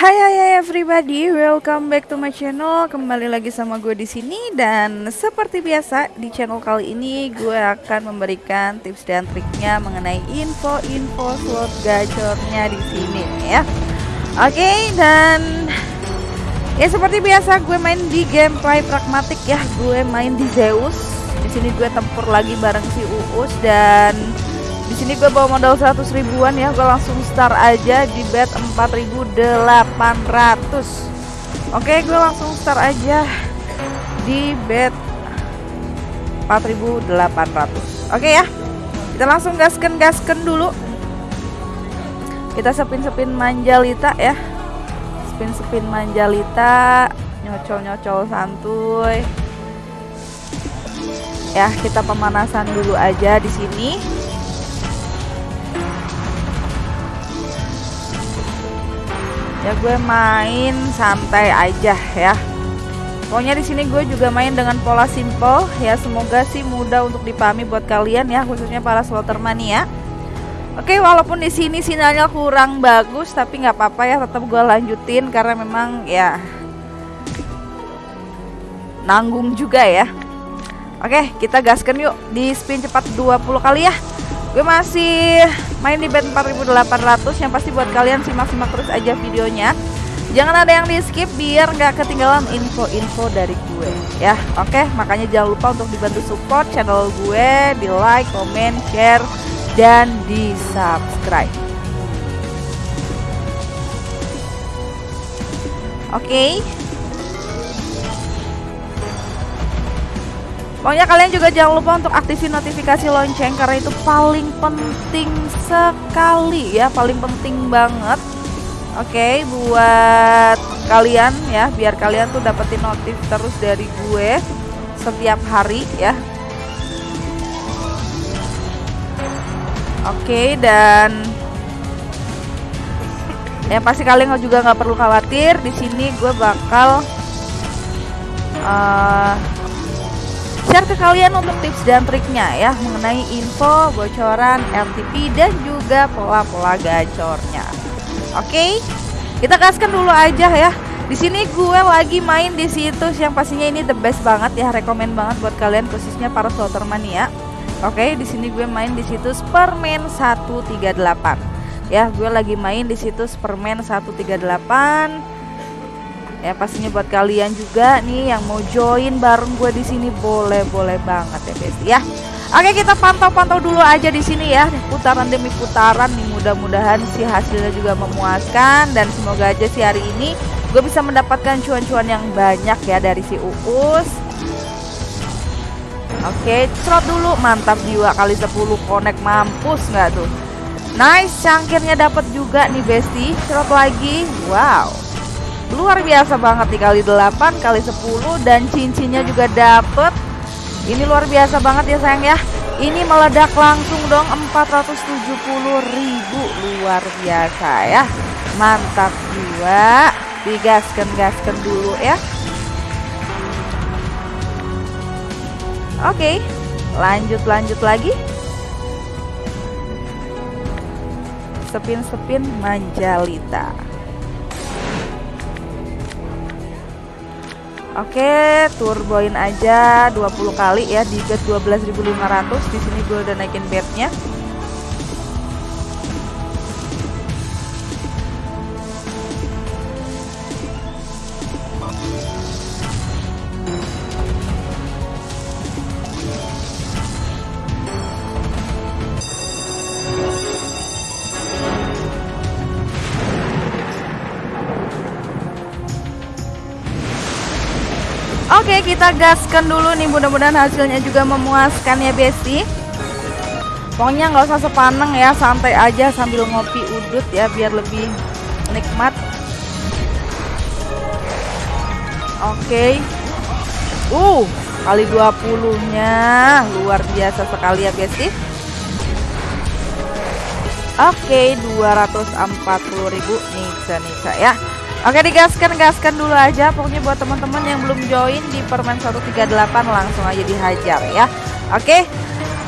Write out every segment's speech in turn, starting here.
Hai hai hai everybody, welcome back to my channel. Kembali lagi sama gue di sini dan seperti biasa di channel kali ini gue akan memberikan tips dan triknya mengenai info-info slot gacornya di sini ya. Oke, okay, dan ya seperti biasa gue main di gameplay pragmatik ya. Gue main di Zeus. Di sini gue tempur lagi bareng si Uus dan sini gue bawa modal 100 ribuan ya, gue langsung start aja di bet 4800. Oke, gue langsung start aja di bet 4800. Oke ya. Kita langsung gasken-gasken dulu. Kita sepin-sepin manjalita ya. Spin-spin manjalita, nyocol-nyocol santuy. Ya, kita pemanasan dulu aja di sini. Ya gue main santai aja ya. Pokoknya di sini gue juga main dengan pola simple ya. Semoga sih mudah untuk dipahami buat kalian ya khususnya para slotter mania Oke walaupun di sini sinyalnya kurang bagus tapi nggak apa-apa ya tetap gue lanjutin karena memang ya nanggung juga ya. Oke kita gaskan yuk di spin cepat 20 kali ya Gue masih main di bet 4800 yang pasti buat kalian simak-simak terus aja videonya. Jangan ada yang di skip biar nggak ketinggalan info-info dari gue ya. Oke, makanya jangan lupa untuk dibantu support channel gue, di like, comment, share, dan di subscribe. Oke. Okay. Pokoknya kalian juga jangan lupa untuk aktifin notifikasi lonceng karena itu paling penting sekali ya, paling penting banget. Oke, okay, buat kalian ya, biar kalian tuh dapetin notif terus dari gue setiap hari ya. Oke, okay, dan yang pasti kalian juga nggak perlu khawatir. Di sini gue bakal uh, share ke kalian untuk tips dan triknya ya mengenai info bocoran LTP dan juga pola-pola gacornya. Oke, kita kasihkan dulu aja ya. Di sini gue lagi main di situs yang pastinya ini the best banget ya, rekomend banget buat kalian khususnya para slotter mania. Oke, di sini gue main di situs Permen 138. Ya, gue lagi main di situs Permen 138 ya pastinya buat kalian juga nih yang mau join bareng gue di sini boleh boleh banget ya guys ya oke kita pantau-pantau dulu aja di sini ya putaran demi putaran nih mudah-mudahan si hasilnya juga memuaskan dan semoga aja si hari ini gue bisa mendapatkan cuan-cuan yang banyak ya dari si Uus Oke, slot dulu mantap jiwa kali 10 connect mampus nggak tuh? Nice, cangkirnya dapat juga nih Besti. Slot lagi. Wow luar biasa banget nih kali 8 kali 10 dan cincinnya juga dapet. Ini luar biasa banget ya sayang ya. Ini meledak langsung dong 470 ribu. Luar biasa ya. Mantap juga digaskan-gaskan dulu ya. Oke lanjut lanjut lagi. Sepin-sepin manjalita Oke, turboin aja 20 kali ya di bet 12.500. Di sini gue udah naikin betnya. Oke kita gaskan dulu nih. Mudah-mudahan hasilnya juga memuaskan ya Besti. Pokoknya nggak usah sepaneng ya santai aja sambil ngopi udut ya biar lebih nikmat. Oke. Uh kali 20 nya luar biasa sekali ya Besti. Oke 240.000 nih Nisa ya Oke digaskan gaskan dulu aja. Pokoknya buat teman-teman yang belum join di permen 138 langsung aja dihajar ya. Oke?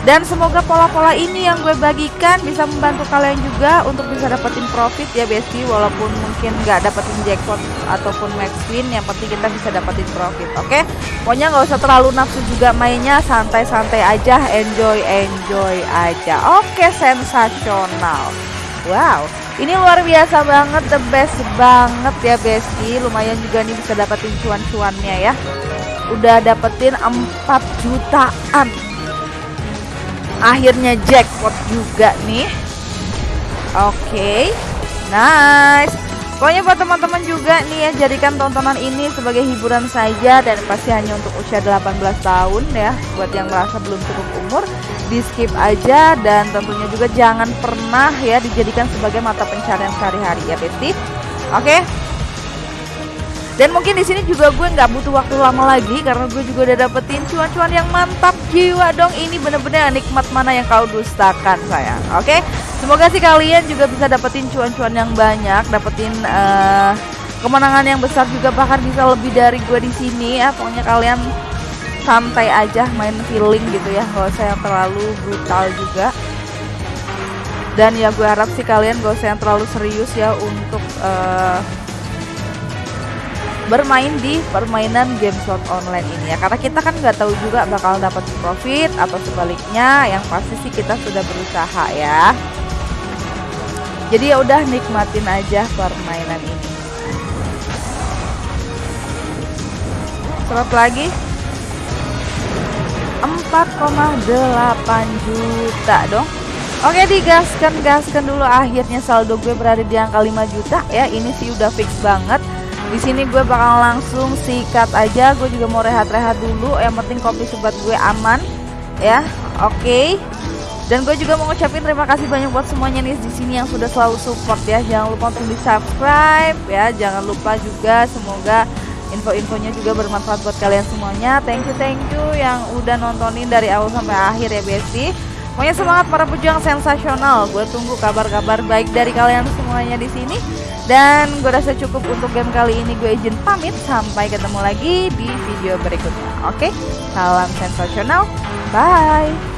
Dan semoga pola-pola ini yang gue bagikan bisa membantu kalian juga untuk bisa dapetin profit ya besti walaupun mungkin nggak dapetin jackpot ataupun max win yang penting kita bisa dapetin profit oke? Pokoknya nggak usah terlalu nafsu juga mainnya. Santai-santai aja. Enjoy enjoy aja. Oke sensasional. Wow ini luar biasa banget the best banget ya besti. Lumayan juga nih bisa dapetin cuan-cuannya ya. Udah dapetin 4 jutaan. Akhirnya jackpot juga nih. Oke okay. nice pokoknya buat teman-teman juga nih ya jadikan tontonan ini sebagai hiburan saja dan pasti hanya untuk usia 18 tahun ya buat yang merasa belum cukup umur di skip aja dan tentunya juga jangan pernah ya dijadikan sebagai mata pencarian sehari-hari ya Besti oke? Dan mungkin di sini juga gue nggak butuh waktu lama lagi karena gue juga udah dapetin cuan-cuan yang mantap jiwa dong. Ini bener-bener nikmat mana yang kau dustakan sayang. Oke, semoga sih kalian juga bisa dapetin cuan-cuan yang banyak, dapetin uh, kemenangan yang besar juga bahkan bisa lebih dari gue di sini ya. Pokoknya kalian santai aja main feeling gitu ya, usah yang terlalu brutal juga. Dan ya gue harap sih kalian gak usah yang terlalu serius ya untuk uh, bermain di permainan game slot online ini ya. Karena kita kan nggak tahu juga bakal dapat profit atau sebaliknya yang pasti sih kita sudah berusaha ya. Jadi ya udah nikmatin aja permainan ini. Slot lagi. 4,8 juta dong. Oke digaskan gaskan dulu. Akhirnya saldo gue berada di angka 5 juta. Ya ini sih udah fix banget di sini gue bakal langsung sikat aja. Gue juga mau rehat-rehat dulu. Yang penting kopi sobat gue aman ya. Oke. Okay. dan gue juga mau ngucapin terima kasih banyak buat semuanya nih di sini yang sudah selalu support ya. Jangan lupa untuk di subscribe ya. Jangan lupa juga semoga info-infonya juga bermanfaat buat kalian semuanya. Thank you thank you yang udah nontonin dari awal sampai akhir ya Besti Pokoknya semangat para pejuang sensasional. Gue tunggu kabar-kabar baik dari kalian semuanya di sini. Dan gue rasa cukup untuk game kali ini. Gue izin pamit. Sampai ketemu lagi di video berikutnya. Oke, salam sensasional. Bye